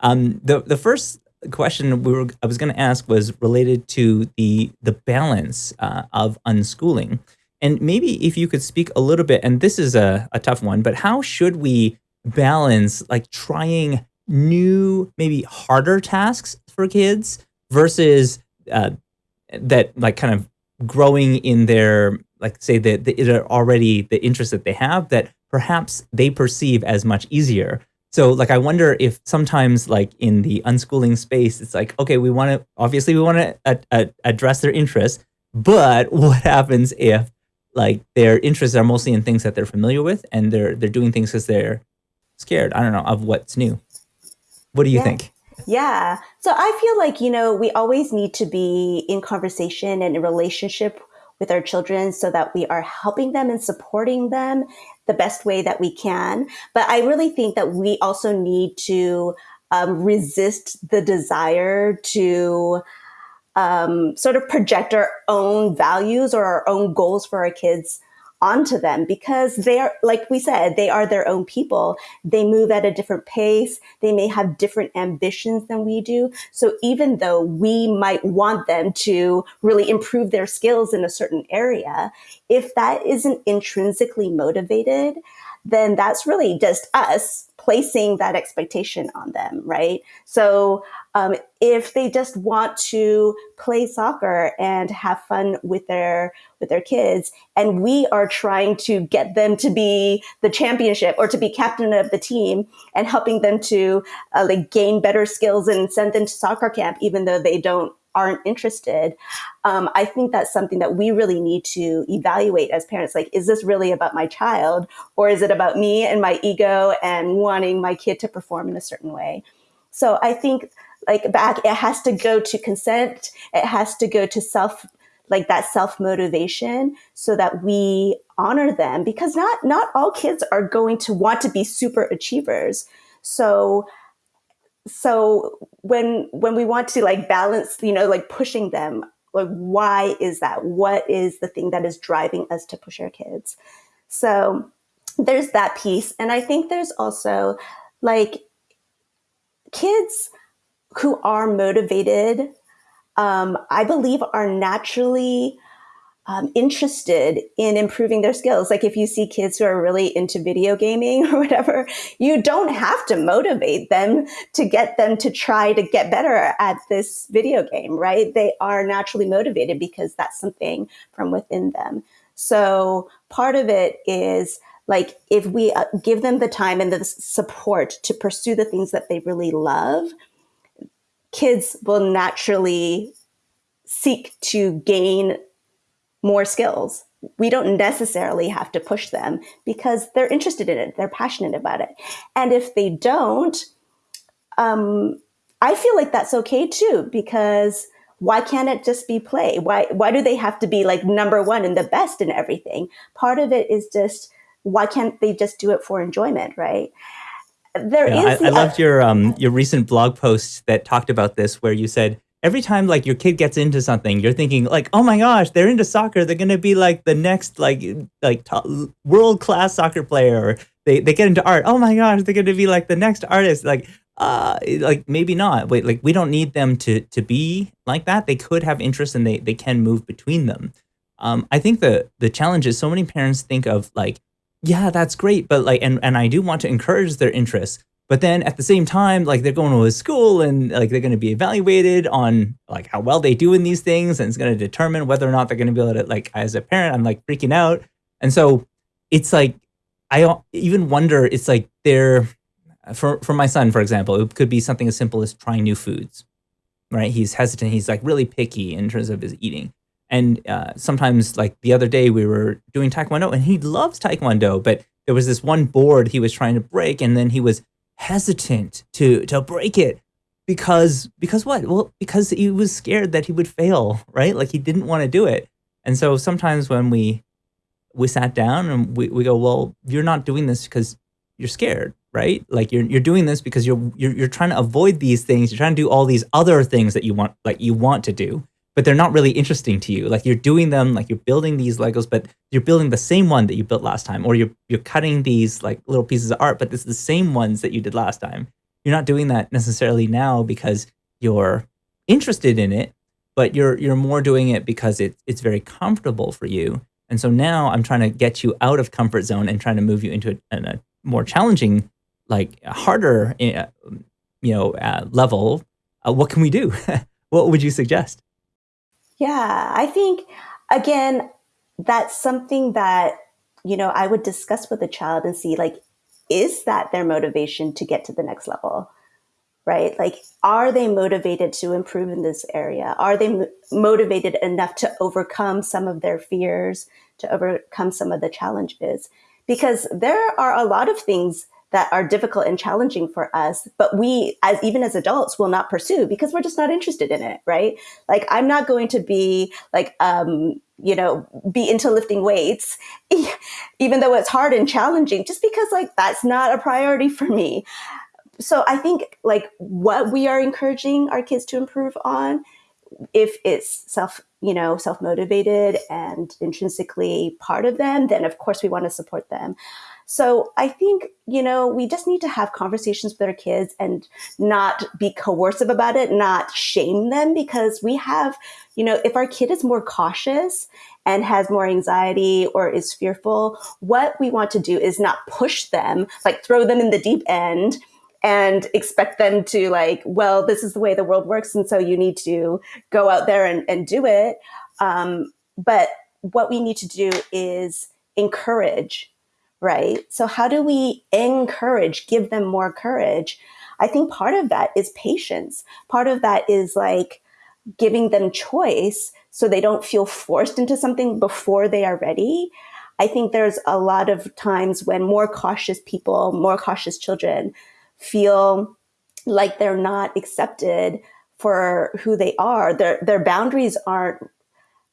Um, the the first question we were I was going to ask was related to the the balance uh, of unschooling, and maybe if you could speak a little bit. And this is a, a tough one, but how should we balance like trying new, maybe harder tasks for kids versus uh, that like kind of growing in their like say that the, already the interest that they have that perhaps they perceive as much easier so like I wonder if sometimes like in the unschooling space, it's like, okay, we want to, obviously we want to address their interests, but what happens if like their interests are mostly in things that they're familiar with and they're, they're doing things because they're scared, I don't know, of what's new. What do you yeah. think? Yeah. So I feel like, you know, we always need to be in conversation and in relationship with our children so that we are helping them and supporting them the best way that we can. But I really think that we also need to um, resist the desire to um, sort of project our own values or our own goals for our kids onto them because they are, like we said, they are their own people. They move at a different pace. They may have different ambitions than we do. So even though we might want them to really improve their skills in a certain area, if that isn't intrinsically motivated, then that's really just us placing that expectation on them, right? So um, if they just want to play soccer and have fun with their with their kids, and we are trying to get them to be the championship or to be captain of the team, and helping them to uh, like gain better skills and send them to soccer camp, even though they don't aren't interested. Um, I think that's something that we really need to evaluate as parents. Like, is this really about my child, or is it about me and my ego and wanting my kid to perform in a certain way? So I think like back, it has to go to consent. It has to go to self, like that self motivation so that we honor them because not, not all kids are going to want to be super achievers. So, so when, when we want to like balance, you know, like pushing them, like why is that? What is the thing that is driving us to push our kids? So there's that piece. And I think there's also like kids who are motivated, um, I believe are naturally um, interested in improving their skills. Like if you see kids who are really into video gaming or whatever, you don't have to motivate them to get them to try to get better at this video game, right? They are naturally motivated because that's something from within them. So part of it is like if we uh, give them the time and the support to pursue the things that they really love, kids will naturally seek to gain more skills. We don't necessarily have to push them because they're interested in it, they're passionate about it. And if they don't, um, I feel like that's okay too, because why can't it just be play? Why why do they have to be like number one and the best in everything? Part of it is just why can't they just do it for enjoyment, right? there yeah, is I, I loved your um your recent blog post that talked about this where you said every time like your kid gets into something you're thinking like oh my gosh they're into soccer they're gonna be like the next like like world class soccer player or they, they get into art oh my gosh they're gonna be like the next artist like uh like maybe not wait like we don't need them to to be like that they could have interest and they they can move between them um i think the the challenge is so many parents think of like yeah, that's great. But like, and, and I do want to encourage their interests. But then at the same time, like they're going to a school and like they're going to be evaluated on like how well they do in these things. And it's going to determine whether or not they're going to be able to like, as a parent, I'm like freaking out. And so it's like, I even wonder, it's like they're, for, for my son, for example, it could be something as simple as trying new foods, right? He's hesitant. He's like really picky in terms of his eating. And uh, sometimes, like the other day, we were doing Taekwondo and he loves Taekwondo, but there was this one board he was trying to break and then he was hesitant to, to break it because, because what? Well, because he was scared that he would fail, right? Like he didn't want to do it. And so sometimes when we, we sat down and we, we go, well, you're not doing this because you're scared, right? Like you're, you're doing this because you're, you're, you're trying to avoid these things. You're trying to do all these other things that you want, like you want to do but they're not really interesting to you. Like you're doing them, like you're building these Legos, but you're building the same one that you built last time, or you're you're cutting these like little pieces of art, but it's the same ones that you did last time. you're not doing that necessarily now because you're interested in it, but you're you're more doing it because it's it's very comfortable for you. And so now I'm trying to get you out of comfort zone and trying to move you into a, a more challenging, like harder, uh, you know, uh, level. Uh, what can we do? what would you suggest? Yeah, I think again, that's something that you know I would discuss with a child and see like, is that their motivation to get to the next level? right? Like, are they motivated to improve in this area? Are they m- motivated enough to overcome some of their fears, to overcome some of the challenges? Because there are a lot of things that are difficult and challenging for us, but we, as even as adults, will not pursue because we're just not interested in it, right? Like, I'm not going to be like, um, you know, be into lifting weights, even though it's hard and challenging, just because like that's not a priority for me so I think like what we are encouraging our kids to improve on, if it's self, you know, self motivated and intrinsically part of them, then of course we want to support them. So I think, you know, we just need to have conversations with our kids and not be coercive about it, not shame them because we have, you know, if our kid is more cautious and has more anxiety or is fearful, what we want to do is not push them, like throw them in the deep end and expect them to like, well, this is the way the world works. And so you need to go out there and, and do it. Um, but what we need to do is encourage, right? So how do we encourage, give them more courage? I think part of that is patience. Part of that is like giving them choice so they don't feel forced into something before they are ready. I think there's a lot of times when more cautious people, more cautious children feel like they're not accepted for who they are. Their, their boundaries aren't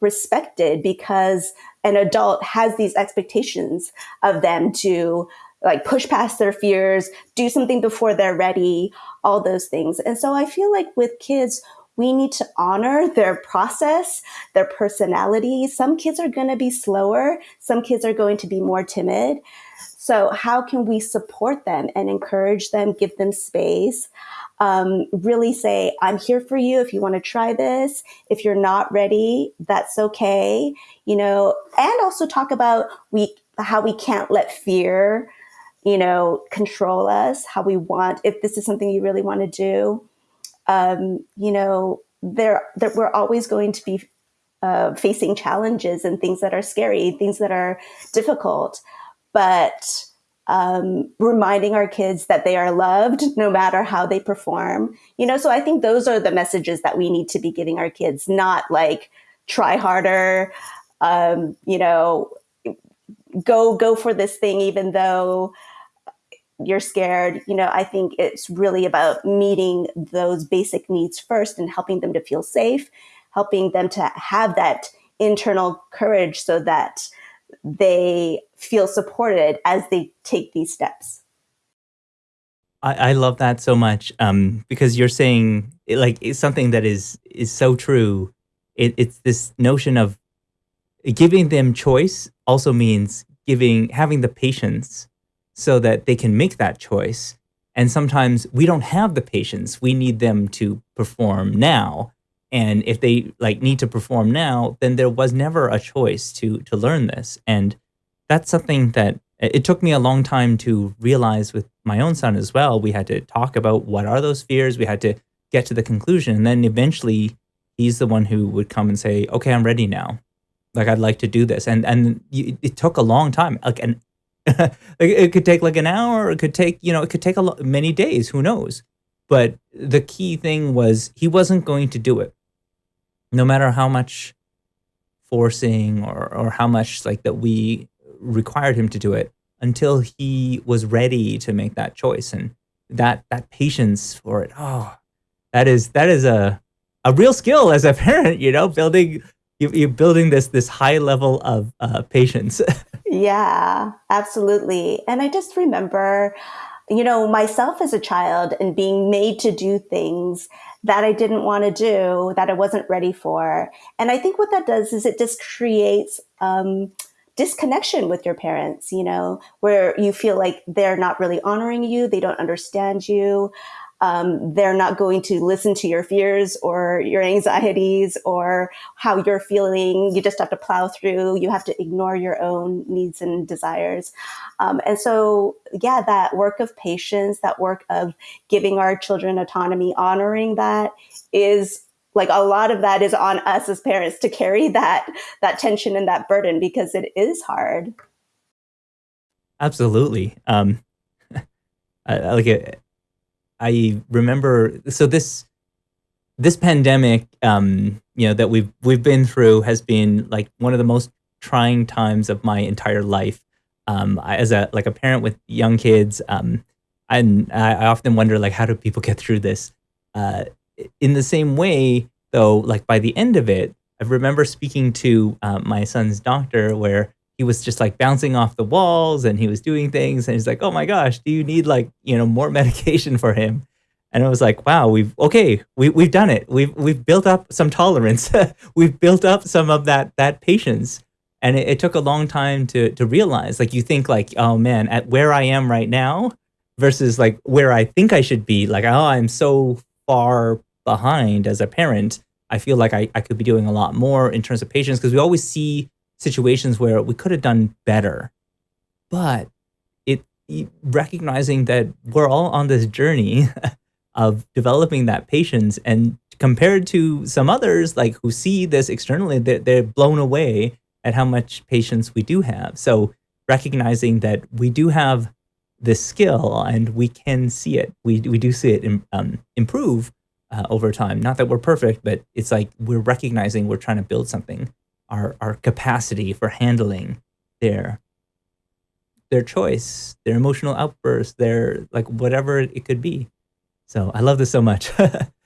respected because an adult has these expectations of them to like push past their fears, do something before they're ready, all those things. And so I feel like with kids, we need to honor their process, their personality. Some kids are going to be slower. Some kids are going to be more timid. So, how can we support them and encourage them, give them space? Um, really say, I'm here for you if you want to try this. If you're not ready, that's okay. You know, and also talk about we how we can't let fear, you know, control us. How we want if this is something you really want to do. Um, you know, there, there we're always going to be uh, facing challenges and things that are scary, things that are difficult but um, reminding our kids that they are loved no matter how they perform. You know, so I think those are the messages that we need to be giving our kids, not like try harder, um, you know, go go for this thing even though you're scared. You know, I think it's really about meeting those basic needs first and helping them to feel safe, helping them to have that internal courage so that they feel supported as they take these steps. I, I love that so much um, because you're saying like it's something that is is so true. It, it's this notion of giving them choice also means giving having the patience so that they can make that choice. And sometimes we don't have the patience. We need them to perform now and if they like need to perform now then there was never a choice to to learn this. And that's something that it took me a long time to realize with my own son as well. We had to talk about what are those fears. We had to get to the conclusion. And then eventually he's the one who would come and say okay i'm ready now. Like i'd like to do this. And and it took a long time. Like an it could take like an hour. It could take you know it could take a lot many days. Who knows? But the key thing was he wasn't going to do it no matter how much forcing or, or how much like that we required him to do it until he was ready to make that choice and that that patience for it. Oh that is that is a a real skill as a parent you know building you, you're building this this high level of uh, patience. Yeah absolutely. And i just remember you know myself as a child and being made to do things that I didn't want to do, that I wasn't ready for. And I think what that does is it just creates um, disconnection with your parents, you know, where you feel like they're not really honoring you, they don't understand you. Um, they're not going to listen to your fears or your anxieties or how you're feeling. You just have to plow through. You have to ignore your own needs and desires. Um, and so, yeah, that work of patience, that work of giving our children autonomy, honoring that is like a lot of that is on us as parents to carry that that tension and that burden because it is hard absolutely um I, like it i remember so this this pandemic um you know that we've we've been through has been like one of the most trying times of my entire life. Um I, as a like a parent with young kids um and I often wonder like how do people get through this? Uh in the same way, though, like by the end of it, I remember speaking to um, my son's doctor where he was just like bouncing off the walls and he was doing things. And he's like, oh my gosh, do you need like, you know, more medication for him? And I was like, wow, we've, okay, we, we've done it. We've, we've built up some tolerance. we've built up some of that, that patience. And it, it took a long time to, to realize, like, you think like, oh man, at where I am right now versus like where I think I should be, like, oh, I'm so far behind as a parent, I feel like I, I could be doing a lot more in terms of patience because we always see situations where we could have done better. But it recognizing that we're all on this journey of developing that patience and compared to some others like who see this externally, they're, they're blown away at how much patience we do have. So recognizing that we do have this skill and we can see it. We, we do see it um, improve uh, over time. Not that we're perfect, but it's like we're recognizing we're trying to build something. Our, our capacity for handling their their choice, their emotional outbursts, their like whatever it could be. So I love this so much.